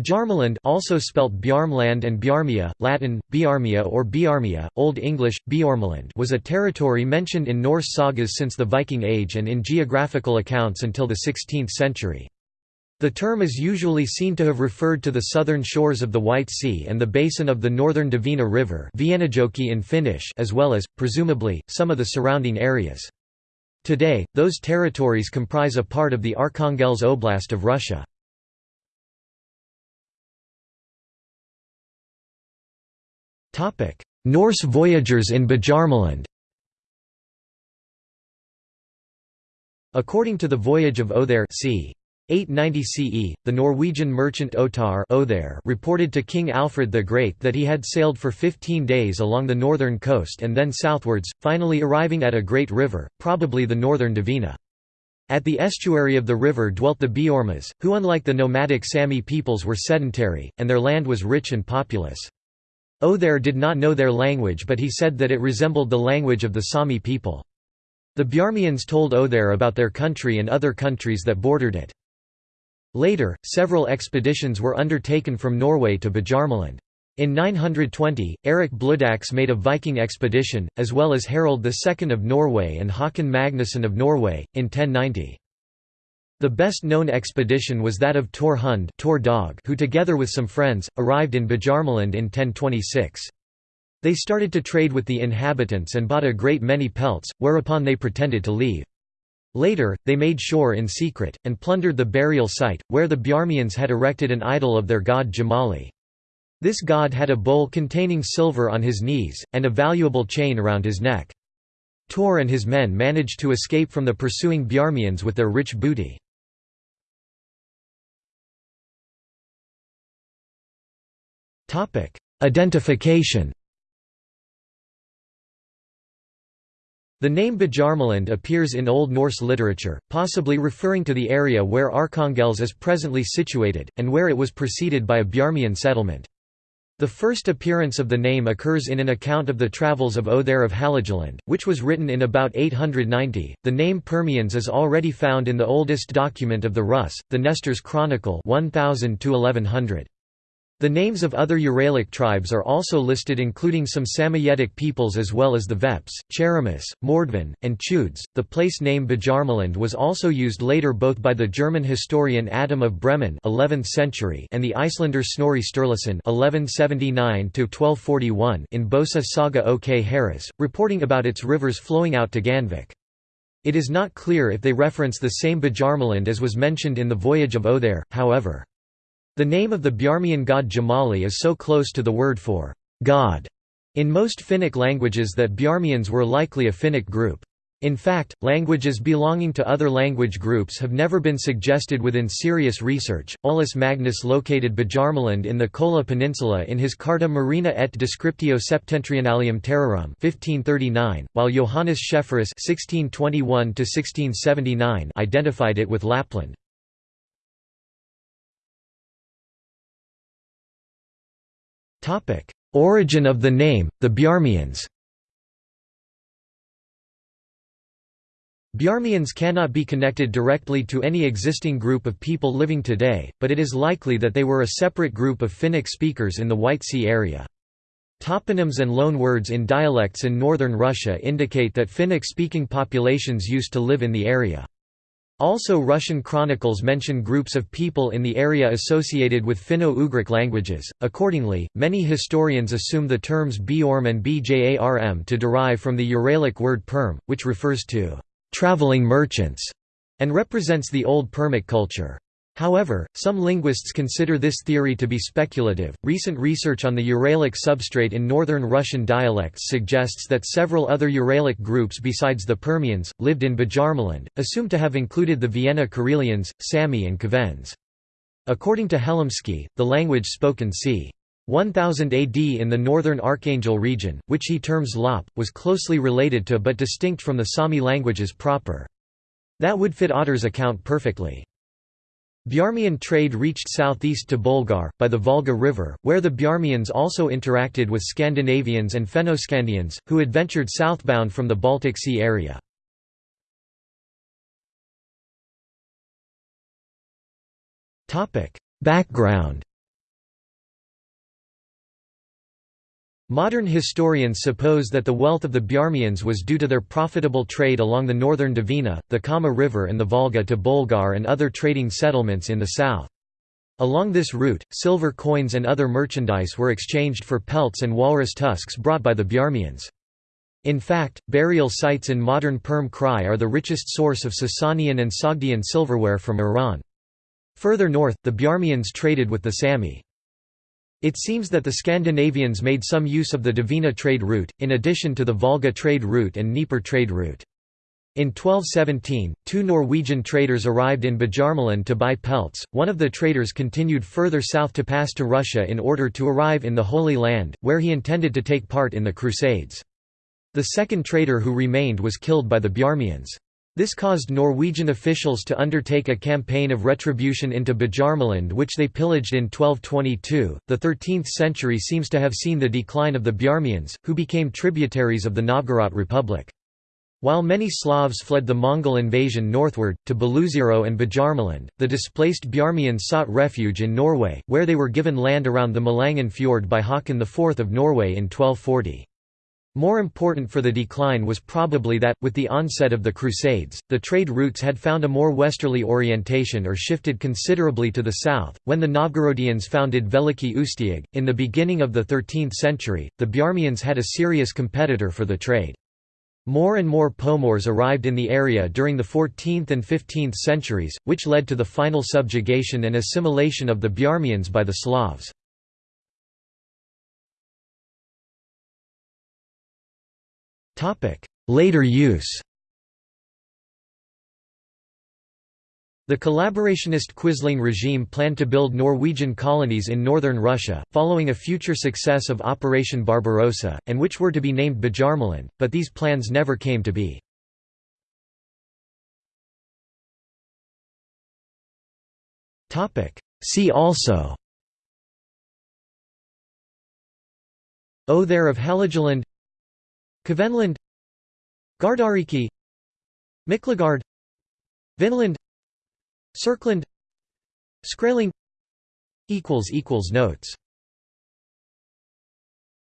Bjarmeland also spelt Bjarmland and Bjarmia, Latin, Biarmia or Biarmia, Old English, Bjormeland was a territory mentioned in Norse sagas since the Viking Age and in geographical accounts until the 16th century. The term is usually seen to have referred to the southern shores of the White Sea and the basin of the northern Dvina River in Finnish as well as, presumably, some of the surrounding areas. Today, those territories comprise a part of the Arkhangelsk Oblast of Russia. Norse voyagers in Bjarmeland According to the Voyage of Othere c. 890 CE, the Norwegian merchant Ottar Othere reported to King Alfred the Great that he had sailed for 15 days along the northern coast and then southwards, finally arriving at a great river, probably the northern Dvina. At the estuary of the river dwelt the Beormas, who unlike the nomadic Sami peoples were sedentary, and their land was rich and populous. Othere did not know their language but he said that it resembled the language of the Sami people. The Bjarmians told Othere about their country and other countries that bordered it. Later, several expeditions were undertaken from Norway to Bjarmeland. In 920, Eric Bloodaxe made a Viking expedition, as well as Harald II of Norway and Håkon Magnusson of Norway, in 1090. The best-known expedition was that of Tor Hund Tor Dog, who together with some friends, arrived in Bjarmeland in 1026. They started to trade with the inhabitants and bought a great many pelts, whereupon they pretended to leave. Later, they made shore in secret, and plundered the burial site, where the Bjarmians had erected an idol of their god Jamali. This god had a bowl containing silver on his knees, and a valuable chain around his neck. Tor and his men managed to escape from the pursuing Bjarmians with their rich booty. Identification The name Bjarmeland appears in Old Norse literature, possibly referring to the area where Arkhangelsk is presently situated, and where it was preceded by a Bjarmian settlement. The first appearance of the name occurs in an account of the travels of Othere of Hålogaland, which was written in about 890. The name Permians is already found in the oldest document of the Rus, the Nestor's Chronicle 1000 1100. The names of other Uralic tribes are also listed including some Samoyedic peoples as well as the Veps, Cheremis, Mordvin, and Chudes. The place name Bjarmaland was also used later both by the German historian Adam of Bremen 11th century and the Icelander Snorri Sturluson 1179 in Bosa Saga OK Herrauðs, reporting about its rivers flowing out to Gandvik. It is not clear if they reference the same Bjarmaland as was mentioned in the Voyage of Othere, however. The name of the Bjarmian god Jamali is so close to the word for God in most Finnic languages that Bjarmians were likely a Finnic group. In fact, languages belonging to other language groups have never been suggested within serious research. Olaus Magnus located Bjarmaland in the Kola Peninsula in his Carta Marina et Descriptio Septentrionalium Terrarum 1539, while Johannes Schefferus (1621–1679) identified it with Lapland. Origin of the name, the Bjarmians Bjarmians cannot be connected directly to any existing group of people living today, but it is likely that they were a separate group of Finnic speakers in the White Sea area. Toponyms and loanwords in dialects in northern Russia indicate that Finnic-speaking populations used to live in the area. Also Russian chronicles mention groups of people in the area associated with Finno-Ugric languages. Accordingly, many historians assume the terms Bjorm and Bjarm to derive from the Uralic word perm, which refers to traveling merchants and represents the old Permic culture. However, some linguists consider this theory to be speculative. Recent research on the Uralic substrate in northern Russian dialects suggests that several other Uralic groups besides the Permians lived in Bjarmaland, assumed to have included the Viena Karelians, Sami, and Kvens. According to Helimski, the language spoken c. 1000 AD in the northern Archangel region, which he terms Lop, was closely related to but distinct from the Sami languages proper. That would fit Ottar's account perfectly. Bjarmian trade reached southeast to Bolgar, by the Volga River, where the Bjarmians also interacted with Scandinavians and Fennoscandians, who adventured southbound from the Baltic Sea area. Background Modern historians suppose that the wealth of the Bjarmians was due to their profitable trade along the northern Dvina, the Kama River and the Volga to Bolgar and other trading settlements in the south. Along this route, silver coins and other merchandise were exchanged for pelts and walrus tusks brought by the Bjarmians. In fact, burial sites in modern Perm Krai are the richest source of Sasanian and Sogdian silverware from Iran. Further north, the Bjarmians traded with the Sami. It seems that the Scandinavians made some use of the Dvina trade route, in addition to the Volga trade route and Dnieper trade route. In 1217, two Norwegian traders arrived in Bjarmeland to buy pelts. One of the traders continued further south to pass to Russia in order to arrive in the Holy Land, where he intended to take part in the Crusades. The second trader who remained was killed by the Bjarmians. This caused Norwegian officials to undertake a campaign of retribution into Bjarmeland which they pillaged in 1222. The 13th century seems to have seen the decline of the Bjarmians, who became tributaries of the Novgorod Republic. While many Slavs fled the Mongol invasion northward, to Beloozero and Bjarmeland, the displaced Bjarmians sought refuge in Norway, where they were given land around the Malangen Fjord by Haakon IV of Norway in 1240. More important for the decline was probably that, with the onset of the Crusades, the trade routes had found a more westerly orientation or shifted considerably to the south. When the Novgorodians founded Veliki Ustyug, in the beginning of the 13th century, the Bjarmians had a serious competitor for the trade. More and more Pomors arrived in the area during the 14th and 15th centuries, which led to the final subjugation and assimilation of the Bjarmians by the Slavs. Later use. The collaborationist Quisling regime planned to build Norwegian colonies in northern Russia, following a future success of Operation Barbarossa, and which were to be named Bjarmeland, but these plans never came to be. See also. Othere of Hålogaland Kvenland Gardariki Miklagard Vinland Serkland Skraeling Notes